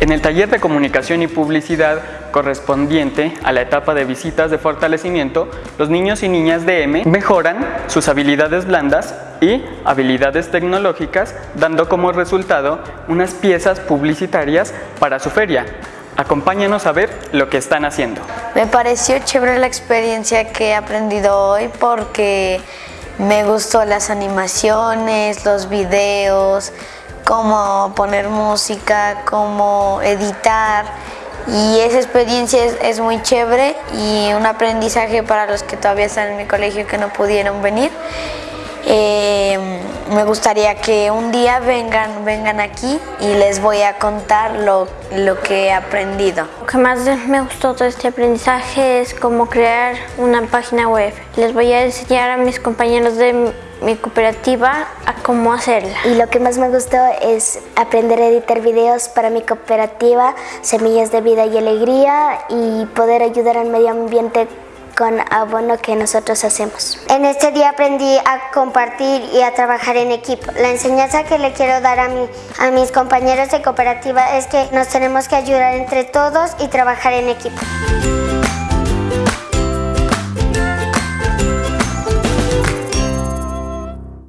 En el taller de comunicación y publicidad correspondiente a la etapa de visitas de fortalecimiento, los niños y niñas de M mejoran sus habilidades blandas y habilidades tecnológicas, dando como resultado unas piezas publicitarias para su feria. Acompáñanos a ver lo que están haciendo. Me pareció chévere la experiencia que he aprendido hoy porque me gustó las animaciones, los videos, cómo poner música, cómo editar y esa experiencia es, muy chévere y un aprendizaje para los que todavía están en mi colegio que no pudieron venir. Eh, me gustaría que un día vengan, vengan aquí y les voy a contar lo, lo, que he aprendido. Lo que más me gustó de este aprendizaje es cómo crear una página web. Les voy a enseñar a mis compañeros de mi cooperativa a cómo hacerla. Y lo que más me gustó es aprender a editar videos para mi cooperativa Semillas de Vida y Alegría y poder ayudar al medio ambiente con abono que nosotros hacemos. En este día aprendí a compartir y a trabajar en equipo. La enseñanza que le quiero dar a, a mis compañeros de cooperativa es que nos tenemos que ayudar entre todos y trabajar en equipo.